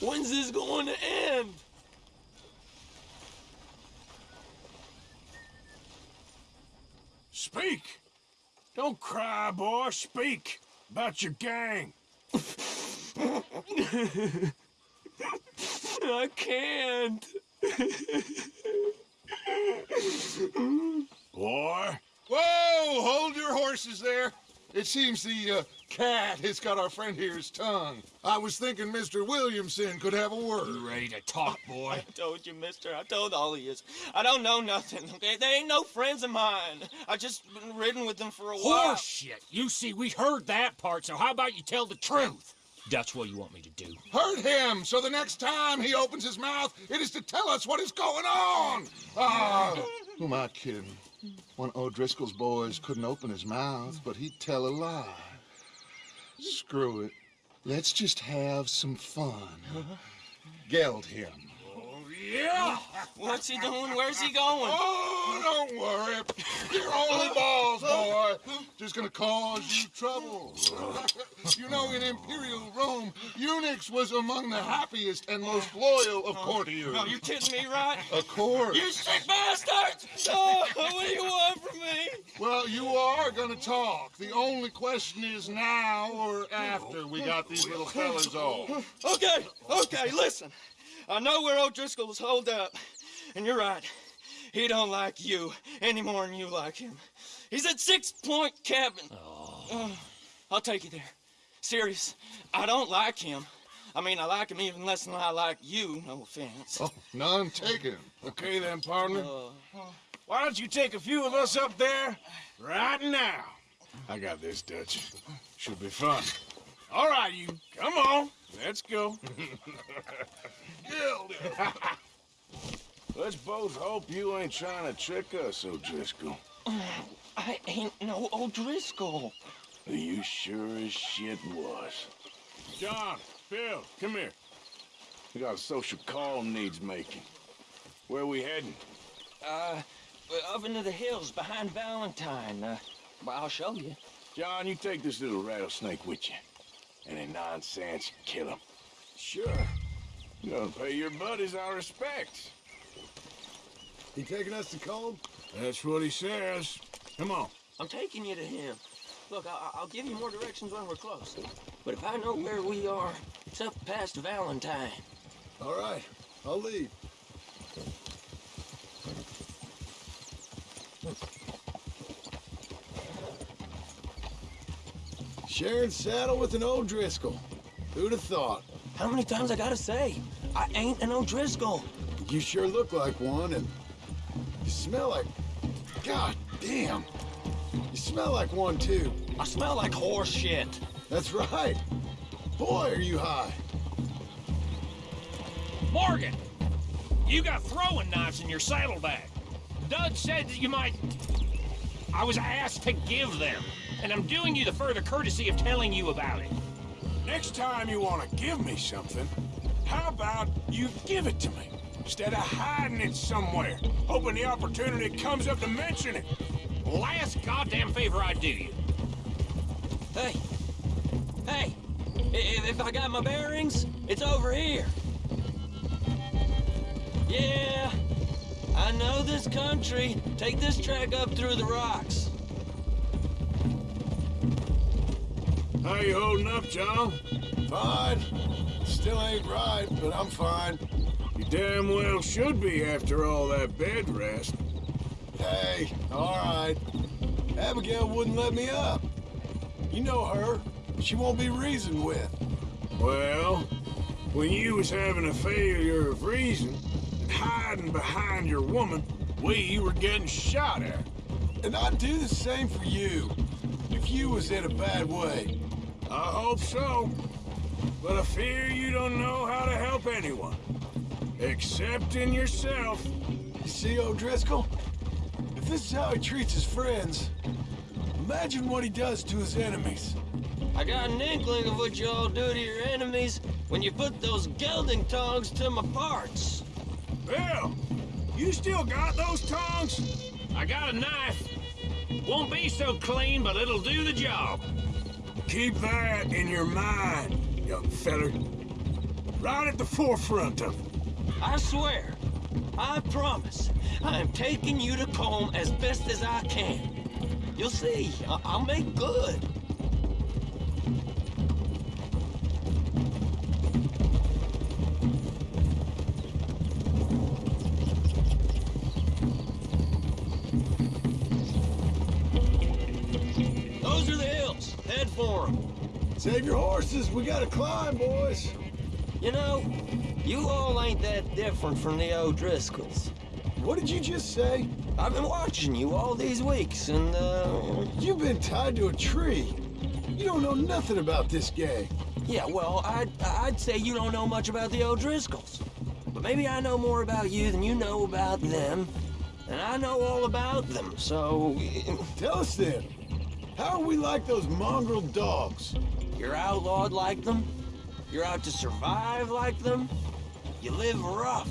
When's this going to end? Speak! Don't cry, boy. Speak about your gang. I can't. Boy, Whoa! Hold your horses there. It seems the uh, cat has got our friend here's tongue. I was thinking Mr. Williamson could have a word. You ready to talk, boy? I told you, mister. I told all of you. I don't know nothing, okay? They ain't no friends of mine. I just been ridden with them for a while. Horse shit. You see, we heard that part, so how about you tell the truth? That's what you want me to do. Hurt him, so the next time he opens his mouth, it is to tell us what is going on. Ah, who am I kidding? One O'Driscoll's boys couldn't open his mouth, but he'd tell a lie. Screw it. Let's just have some fun. Geld him. Yeah! What's he doing? Where's he going? Oh, don't worry. You're only balls, boy. Just gonna cause you trouble. you know, in Imperial Rome, eunuchs was among the happiest and most loyal of courtiers. Oh, you're kidding me, right? Of course. You sick bastards! Oh, what do you want from me? Well, you are gonna talk. The only question is now or after we got these little fellas off. Okay, okay, listen. I know where O'Driscoll's holed up, and you're right. He don't like you any more than you like him. He's at Six Point Cabin. Uh, I'll take you there. Serious. I don't like him. I mean, I like him even less than I like you. No offense. Oh, none taken. Okay then, partner. Uh, Why don't you take a few of us up there right now? I got this, Dutch. Should be fun. All right, you. Come on. Let's go. Geld him. Let's both hope you ain't trying to trick us, O'Driscoll. I ain't no O'Driscoll. Are you sure as shit was. John, Bill, come here. We got a social call needs making. Where we heading? Uh, up into the hills behind Valentine. Uh, well, I'll show you. John, you take this little rattlesnake with you. Any nonsense, kill him. Sure. You gonna pay your buddies our respects. He taking us to Colm? That's what he says. Come on. I'm taking you to him. Look, I I'll give you more directions when we're close. But if I know where we are, it's up past Valentine. All right, I'll lead. Sharing saddle with an O'Driscoll. Who'd have thought? How many times I gotta say? I ain't an O'Driscoll. You sure look like one, and you smell like... God damn! You smell like one, too. I smell like horse shit. That's right. Boy, are you high. Morgan! You got throwing knives in your saddlebag. Dud said that you might... I was asked to give them, and I'm doing you the further courtesy of telling you about it. Next time you want to give me something, how about you give it to me? Instead of hiding it somewhere, hoping the opportunity comes up to mention it. Last goddamn favor I do you. Hey, hey, if I got my bearings, it's over here. Yeah, I know this country. Take this track up through the rocks. How you holding up, John? Fine. Still ain't right, but I'm fine. You damn well should be after all that bed rest. Hey, all right. Abigail wouldn't let me up. You know her. She won't be reasoned with. Well, when you was having a failure of reason and hiding behind your woman, we were getting shot at. And I'd do the same for you. If you was in a bad way. I hope so. But I fear you don't know how to help anyone. Except in yourself. You see, O'Driscoll? If this is how he treats his friends, imagine what he does to his enemies. I got an inkling of what you all do to your enemies when you put those gelding tongs to my parts. Bill, you still got those tongs? I got a knife. Won't be so clean, but it'll do the job. Keep that in your mind, young feller. Right at the forefront of it. I swear, I promise, I am taking you to Colm as best as I can. You'll see, I- I'll make good. Save your horses. We gotta climb, boys. You know, you all ain't that different from the O'Driscolls. What did you just say? I've been watching you all these weeks, and, uh, You've been tied to a tree. You don't know nothing about this gang. yeah, well, I'd, I'd say you don't know much about the O'Driscolls. But maybe I know more about you than you know about them, and I know all about them, so Tell us then. How are we like those mongrel dogs? You're outlawed like them? You're out to survive like them? You live rough.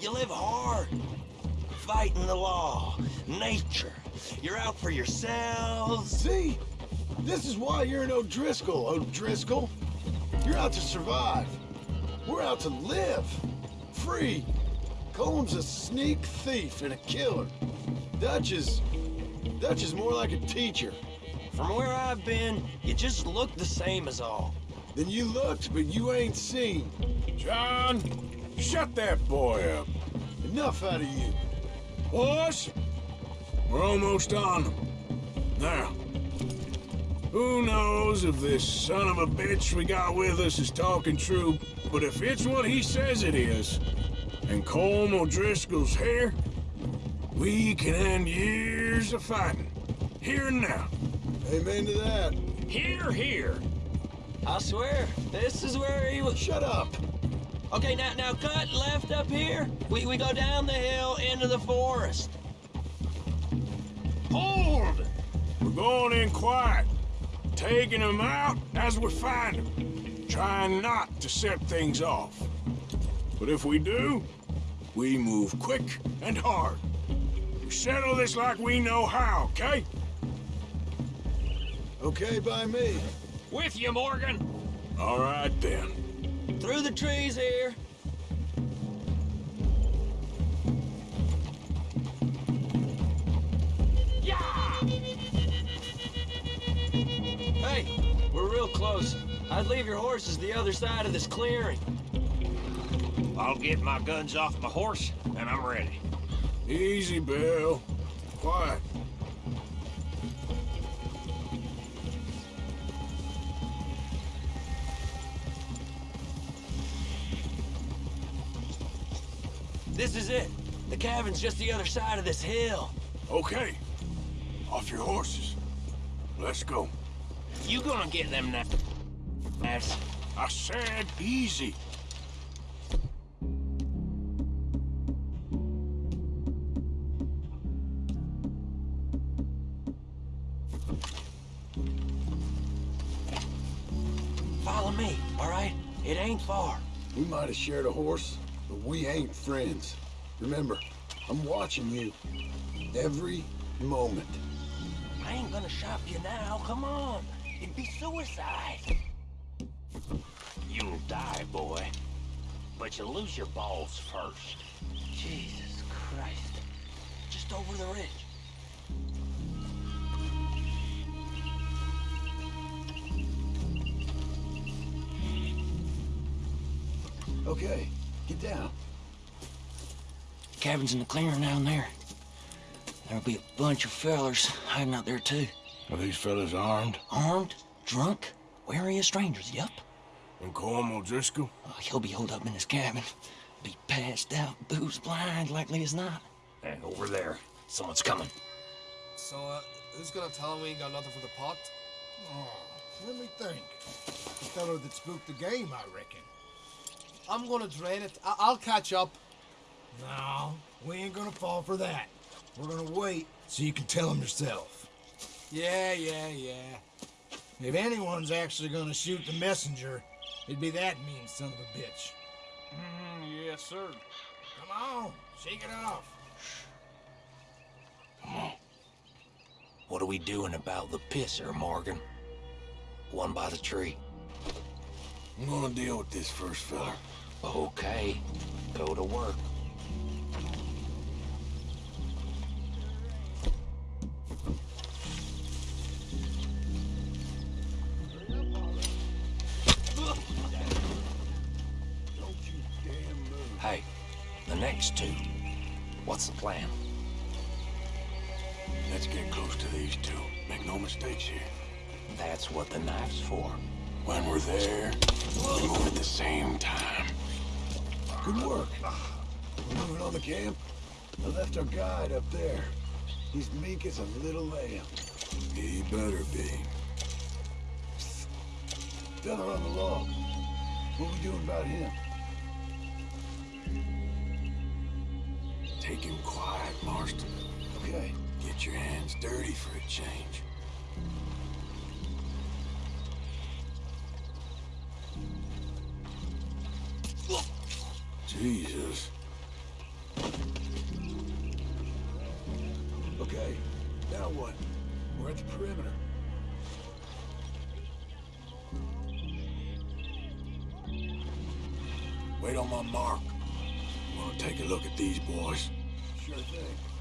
You live hard. Fighting the law, nature. You're out for yourselves. See? This is why you're an O'Driscoll, O'Driscoll. You're out to survive. We're out to live. Free. Colm's a sneak thief and a killer. Dutch is... Dutch is more like a teacher. From where I've been, you just look the same as all. Then you looked, but you ain't seen. John, shut that boy up. Enough out of you. Boys, we're almost on. Now, who knows if this son of a bitch we got with us is talking true, but if it's what he says it is, and Colm O'Driscoll's here, we can end years of fighting, here and now. Amen to that. Here, here. I swear, this is where he was. Shut up. Okay, now, now cut left up here. We, we go down the hill into the forest. Hold! We're going in quiet, taking them out as we find them, trying not to set things off. But if we do, we move quick and hard. We settle this like we know how, okay? Okay by me. With you, Morgan. All right then. Through the trees here. Yeah! Hey, we're real close. I'd leave your horses the other side of this clearing. I'll get my guns off my horse, and I'm ready. Easy, Bill. Quiet. This is it. The cabin's just the other side of this hill. Okay. Off your horses. Let's go. You gonna get them now? Ass. I said easy. Follow me, all right? It ain't far. We might have shared a horse, but we ain't friends. Remember, I'm watching you. Every moment. I ain't gonna shop you now. Come on. It'd be suicide. You'll die, boy. But you lose your balls first. Jesus Christ. Just over the ridge. Okay, get down. Cabin's in the clearing down there. There'll be a bunch of fellers hiding out there too. Are these fellas armed? Armed, drunk, wary of strangers, yep. And Colm O'Driscoll? Oh, he'll be holed up in his cabin. Be passed out, booze blind, likely as not. And over there, someone's coming. So, uh, who's gonna tell him we ain't got nothing for the pot? Oh, let me think. The fellow that spooked the game, I reckon. I'm gonna drain it. I- I'll catch up. No, we ain't gonna fall for that. We're gonna wait so you can tell him yourself. Yeah, yeah, yeah. If anyone's actually gonna shoot the messenger, it'd be that mean son of a bitch. Mm-hmm, yes, sir. Come on, shake it off. Come on. What are we doing about the pisser, Morgan? One by the tree. I'm gonna deal with this first fella. Okay, go to work. Hey, the next two. What's the plan? Let's get close to these two. Make no mistakes here. That's what the knife's for. When we're there, we move at the same time. Good work. We're moving on the camp. I left our guide up there. He's meek as a little lamb. He better be. Fella on the log. What are we doing about him? Take him quiet, Marston. Okay. Get your hands dirty for a change. Jesus. Okay. Now what? We're at the perimeter. Wait on my mark. I'm gonna take a look at these boys. Sure thing.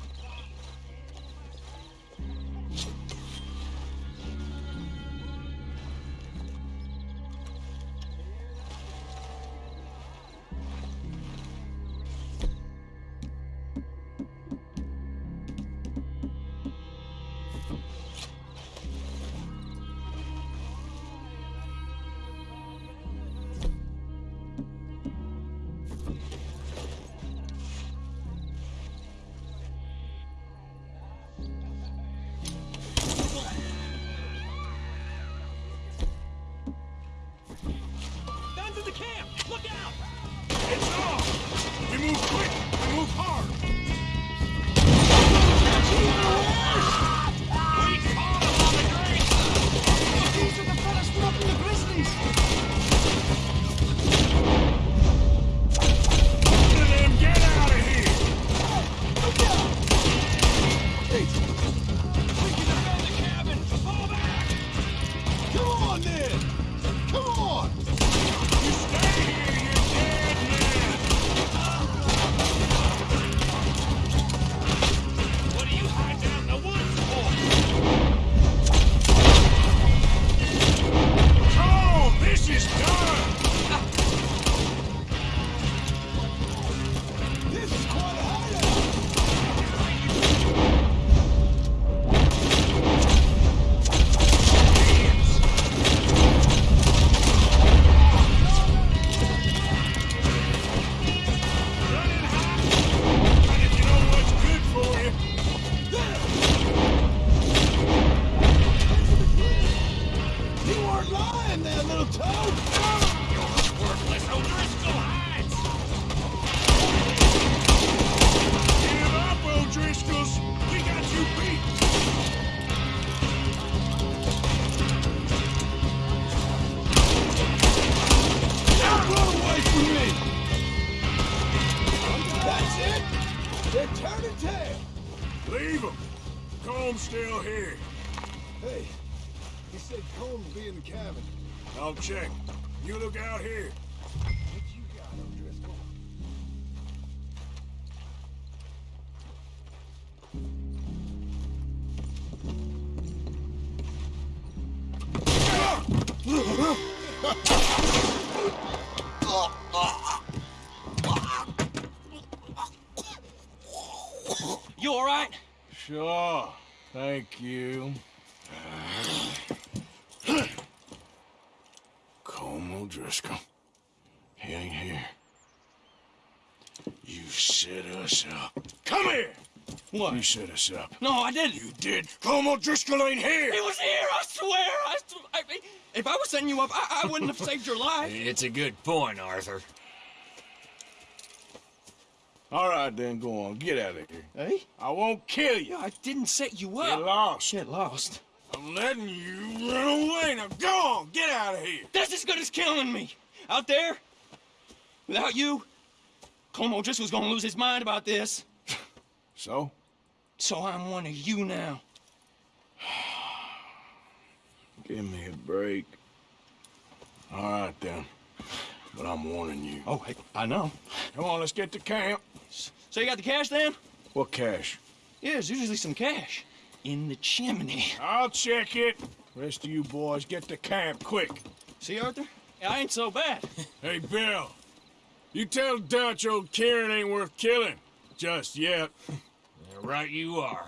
Leave them! Colm's still here. Hey, he said Colm's be in the cabin. I'll check. You look out here. Sure. Thank you. Colm O'Driscoll. He ain't here. You set us up. Come here! What? You set us up. No, I didn't. You did. Colm O'Driscoll ain't here! He was here, I swear. I, I, if I was setting you up, I, I wouldn't have saved your life. It's a good point, Arthur. All right, then, go on. Get out of here. Hey? I won't kill you. I didn't set you up. Get lost. Get lost. I'm letting you run away. Now go on. Get out of here. That's as good as killing me. Out there, without you, Colm just was gonna lose his mind about this. So? So I'm one of you now. Give me a break. All right, then. But I'm warning you. Oh, hey, I know. Come on, let's get to camp. So you got the cash then? What cash? Yeah, there's usually some cash. In the chimney. I'll check it. Rest of you boys, get to camp, quick. See, Arthur? I ain't so bad. Hey, Bill. You tell Dutch old Kieran ain't worth killing. Just yet. Yeah, right you are.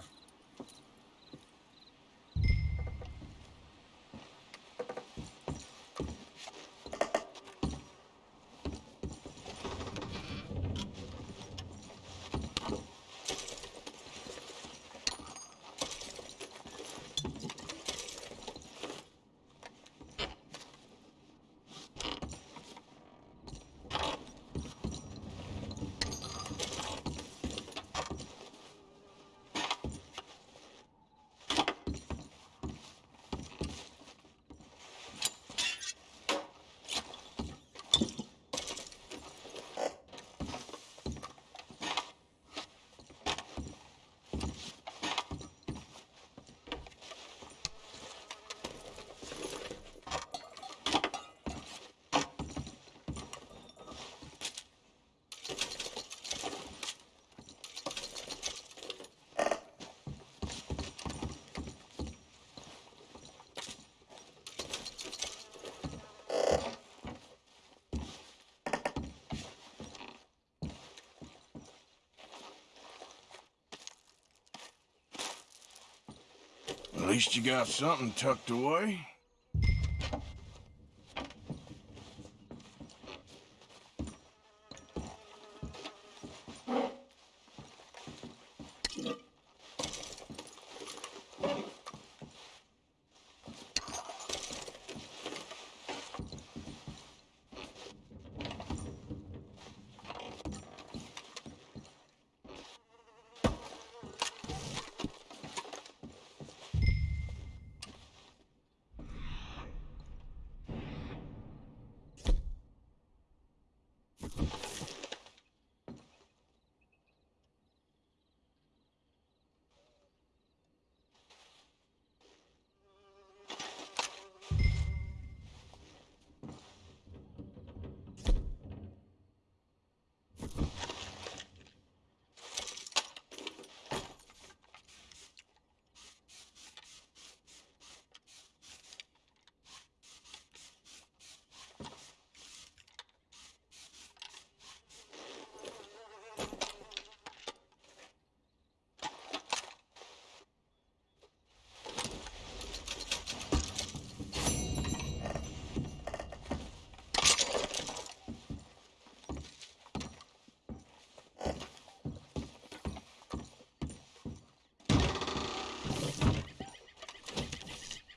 Least you got something tucked away.